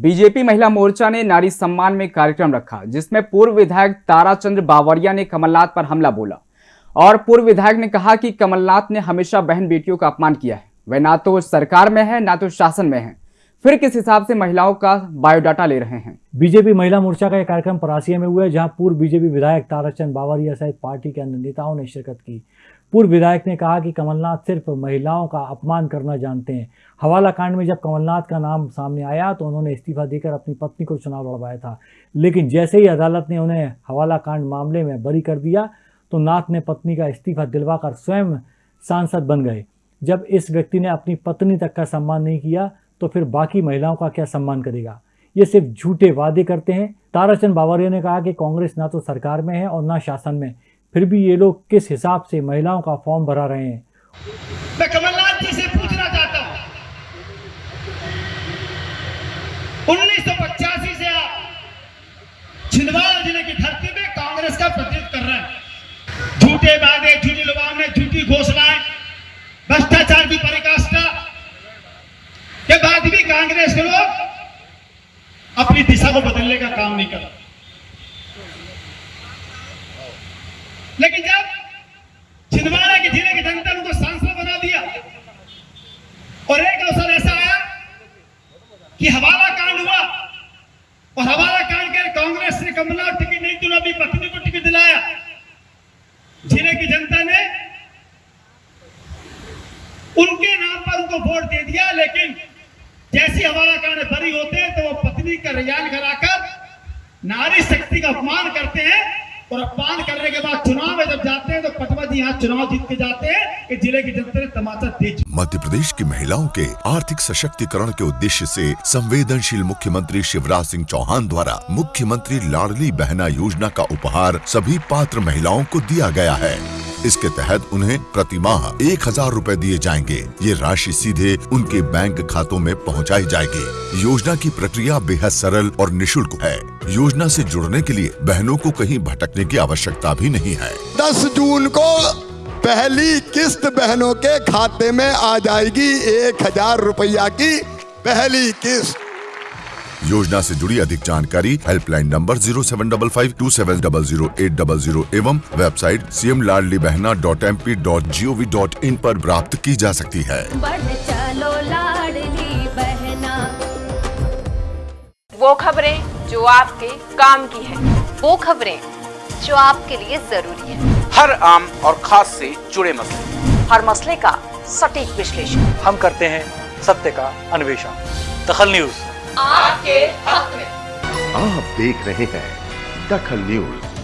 BJP महिला मोर्चा ने नारी सम्मान में कार्यक्रम रखा, जिसमें पूर्व विधायक ताराचंद्र बावरिया ने कमलनाथ पर हमला बोला। और पूर्व विधायक ने कहा कि कमलनाथ ने हमेशा बहन बेटियों का अपमान किया है। वे ना तो सरकार में है, ना तो शासन में है। फिर किस हिसाब से महिलाओं का बायोडाटा ले रहे हैं? बीजेपी महिला मोर्चा का यह कार्यक्रम परासिया में हुआ है, जहाँ पूर्व बीजेपी विधायक ताराचंद बावरिया सहित पार्टी के अन्य नेताओं ने शिरकत की। पूर्व विधायक ने कहा कि कमलनाथ सिर्फ़ महिलाओं का अपमान करना जानते हैं। हवाला कांड में जब कमलनाथ का नाम सामने आया तो उन्होंने इस्तीफा देकर अपनी पत्नी को चुनाव लड़वाया था। लेकिन जैसे ही अदालत ने उन्हें हवाला कांड मामले में बरी कर दिया तो नाथ ने पत्नी का इस्तीफा दिलवाकर स्वयं सांसद बन गए। जब इस व्यक्ति ने अपनी पत्नी तक का सम्मान नहीं किया तो फिर बाकी महिलाओं का क्या सम्मान करेगा? ये सिर्फ़ झूठे वादे करते हैं। ताराचंद बावरिया ने कहा कि कांग्रेस ना तो सरकार में है और ना शासन में। फिर भी ये लोग किस हिसाब से महिलाओं का फॉर्म भरा रहे हैं? मैं कमलनाथ जी से पूछना चाहता हूँ। उन्नीस सौ पचासी से आप छिंदवाड़ा ज़िले की धरती में कांग्रेस का प्रतिनिधित्व कर रहे हैं। झूठे वादे, झूठी लुभावने झूठी घोषणाएँ, भ्रष्टाचार की परिकाष्ठा के बाद भी कांग्रेस के लोग अपनी दिशा को बदलने का काम नहीं कर रहे। लेकिन जब छिंदवाड़ा के ज़िले की जनता ने उनको सांसद बना दिया, और एक अवसर ऐसा आया कि हवाला कांड हुआ, और हवाला कांड के कांग्रेस ने कमलनाथ टिकट नहीं दिला अपनी पत्नी को टिकट दिलाया। ज़िले की जनता ने उनके नाम पर उनको वोट दे दिया, लेकिन जैसी हवाला कांड बरी होते हैं तो वो पत्नी का रिजाइन कराकर नारी शक्ति का अपमान करते हैं, और अपमान करने के बाद चुनाव में जब जाते हैं तो पटवा जी यहाँ चुनाव जीत के जाते हैं कि ज़िले की जनता ने तमाचा दे मध्य प्रदेश की महिलाओं के आर्थिक सशक्तिकरण के उद्देश्य से संवेदनशील मुख्यमंत्री शिवराज सिंह चौहान द्वारा मुख्यमंत्री लाडली बहना योजना का उपहार सभी पात्र महिलाओं को दिया गया है। इसके तहत उन्हें प्रति माह एक हज़ार रूपए दिए जाएँगे। ये राशि सीधे उनके बैंक खातों में पहुंचाई जाएगी। योजना की प्रक्रिया बेहद सरल और निशुल्क है। योजना से जुड़ने के लिए बहनों को कहीं भटकने की आवश्यकता भी नहीं है। 10 जून को पहली किस्त बहनों के खाते में आ जाएगी एक हज़ार रुपया की पहली किस्त। योजना से जुड़ी अधिक जानकारी helpline number zero seven double five two seven double zero eight double zero एवं website C M Ladli Behna dot M P dot G O V dot in आरोप प्राप्त की जा सकती है। चलो बहना। वो खबरें जो आपके काम की है। वो खबरें जो आपके लिए ज़रूरी है। हर आम और खास से जुड़े मसले। हर मसले का सटीक विश्लेषण। हम करते हैं सत्य का अन्वेषण। दखल न्यूज़। आपके हक में। आप देख रहे हैं दखल न्यूज़।